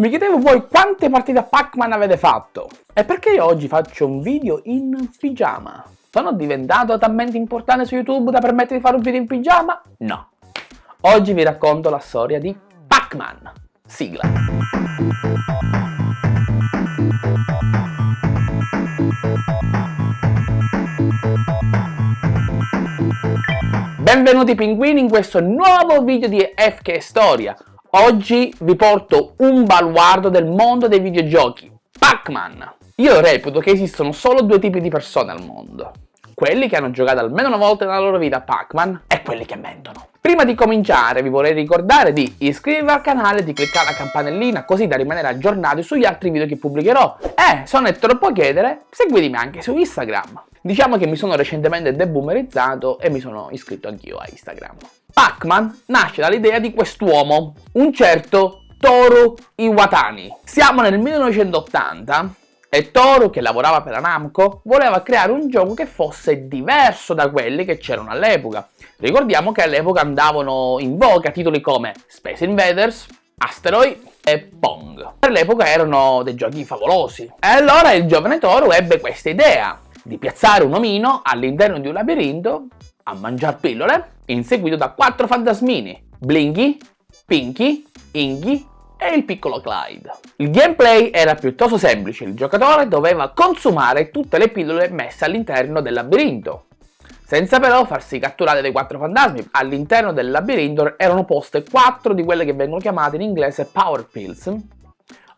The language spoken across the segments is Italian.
Mi chiedevo voi quante partite a Pac-Man avete fatto? E perché io oggi faccio un video in pigiama? Sono diventato talmente importante su YouTube da permettere di fare un video in pigiama? No. Oggi vi racconto la storia di Pac-Man. Sigla. Benvenuti pinguini in questo nuovo video di FK Storia. Oggi vi porto un baluardo del mondo dei videogiochi, Pac-Man. Io reputo che esistono solo due tipi di persone al mondo. Quelli che hanno giocato almeno una volta nella loro vita a Pac-Man e quelli che mentono. Prima di cominciare vi vorrei ricordare di iscrivervi al canale e di cliccare la campanellina così da rimanere aggiornati sugli altri video che pubblicherò. E, se non è troppo chiedere, seguitemi anche su Instagram. Diciamo che mi sono recentemente deboomerizzato e mi sono iscritto anch'io a Instagram. Pac-Man nasce dall'idea di quest'uomo, un certo Toru Iwatani. Siamo nel 1980 e Toru, che lavorava per la Namco, voleva creare un gioco che fosse diverso da quelli che c'erano all'epoca. Ricordiamo che all'epoca andavano in voga titoli come Space Invaders, Asteroid e Pong. Per l'epoca erano dei giochi favolosi. E allora il giovane Toru ebbe questa idea di piazzare un omino all'interno di un labirinto a mangiare pillole, inseguito da quattro fantasmini, Blinky, Pinky, Inky e il piccolo Clyde. Il gameplay era piuttosto semplice, il giocatore doveva consumare tutte le pillole messe all'interno del labirinto, senza però farsi catturare dai quattro fantasmi. All'interno del labirinto erano poste quattro di quelle che vengono chiamate in inglese Power Pills,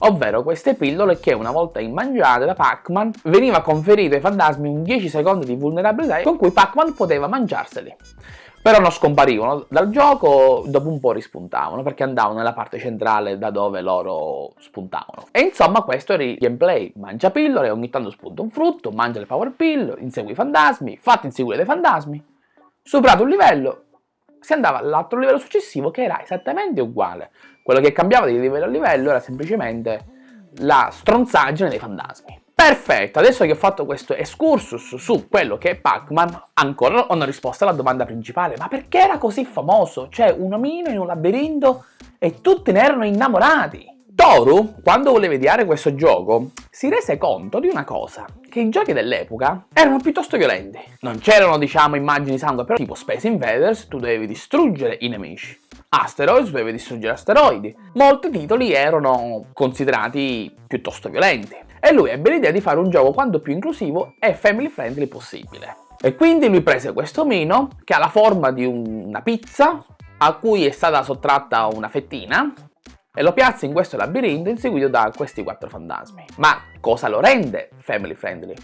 ovvero queste pillole che una volta immangiate da Pac-Man veniva conferito ai fantasmi un 10 secondi di vulnerabilità con cui Pac-Man poteva mangiarseli. Però non scomparivano dal gioco, dopo un po' rispuntavano perché andavano nella parte centrale da dove loro spuntavano. E insomma questo era il gameplay, mangia pillole, ogni tanto spunta un frutto, mangia le power pill, insegui i fantasmi, fatti inseguire dai fantasmi, superato un livello, si andava all'altro livello successivo che era esattamente uguale. Quello che cambiava di livello a livello era semplicemente la stronzaggine dei fantasmi. Perfetto, adesso che ho fatto questo excursus su quello che è Pac-Man, ancora non ho una risposta alla domanda principale. Ma perché era così famoso? Cioè, un omino in un labirinto e tutti ne erano innamorati. Toru, quando voleva ideare questo gioco, si rese conto di una cosa, che i giochi dell'epoca erano piuttosto violenti. Non c'erano, diciamo, immagini sangue, però tipo Space Invaders tu dovevi distruggere i nemici. Asteroids dovevi distruggere asteroidi. Molti titoli erano considerati piuttosto violenti. E lui ebbe l'idea di fare un gioco quanto più inclusivo e family friendly possibile. E quindi lui prese questo omino, che ha la forma di una pizza, a cui è stata sottratta una fettina, e lo piazza in questo labirinto inseguito da questi quattro fantasmi. Ma cosa lo rende family friendly?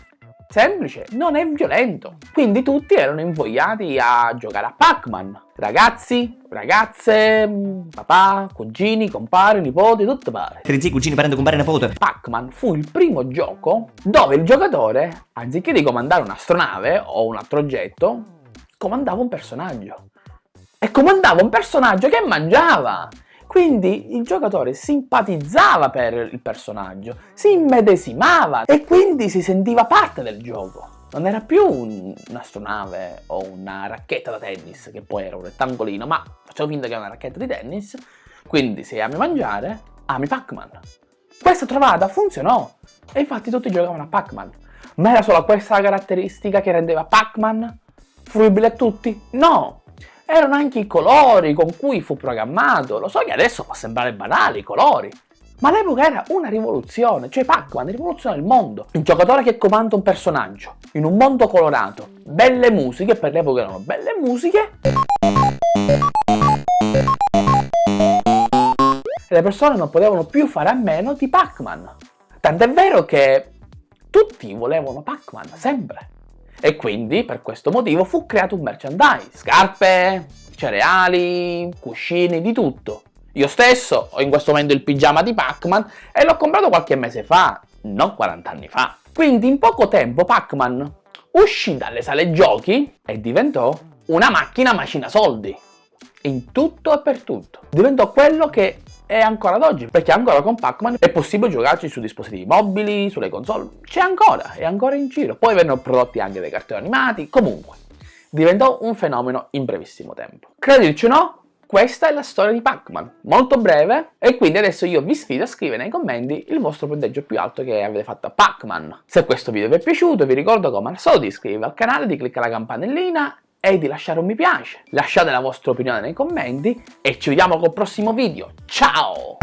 Semplice, non è violento. Quindi tutti erano invogliati a giocare a Pac-Man. Ragazzi, ragazze, papà, cugini, compari, nipoti, tutto pare. Zii, cugini, parenti, compare, nipote. Pac-Man fu il primo gioco dove il giocatore, anziché di comandare un'astronave o un altro oggetto, comandava un personaggio. E comandava un personaggio che mangiava! Quindi il giocatore simpatizzava per il personaggio, si immedesimava e quindi si sentiva parte del gioco. Non era più un'astronave o una racchetta da tennis, che poi era un rettangolino, ma facciamo finta che è una racchetta di tennis. Quindi se ami mangiare, ami Pac-Man. Questa trovata funzionò e infatti tutti giocavano a Pac-Man. Ma era solo questa caratteristica che rendeva Pac-Man fruibile a tutti? No! Erano anche i colori con cui fu programmato. Lo so che adesso può sembrare banale, i colori. Ma all'epoca era una rivoluzione, cioè Pac-Man rivoluziona il mondo. Un giocatore che comanda un personaggio, in un mondo colorato, belle musiche, per l'epoca erano belle musiche. Le persone non potevano più fare a meno di Pac-Man. Tant'è vero che tutti volevano Pac-Man, sempre. E quindi per questo motivo fu creato un merchandise, scarpe, cereali, cuscini, di tutto. Io stesso ho in questo momento il pigiama di Pac-Man e l'ho comprato qualche mese fa, non 40 anni fa. Quindi in poco tempo Pac-Man uscì dalle sale giochi e diventò una macchina macina soldi. In tutto e per tutto. Diventò quello che e ancora ad oggi, perché ancora con Pac-Man è possibile giocarci su dispositivi mobili, sulle console, c'è ancora, è ancora in giro. Poi vennero prodotti anche dei cartoni animati, comunque, diventò un fenomeno in brevissimo tempo. Credirci o no, questa è la storia di Pac-Man, molto breve, e quindi adesso io vi sfido a scrivere nei commenti il vostro punteggio più alto che avete fatto a Pac-Man. Se questo video vi è piaciuto vi ricordo come al solito di iscrivervi al canale, di cliccare la campanellina e di lasciare un mi piace. Lasciate la vostra opinione nei commenti e ci vediamo col prossimo video. Ciao!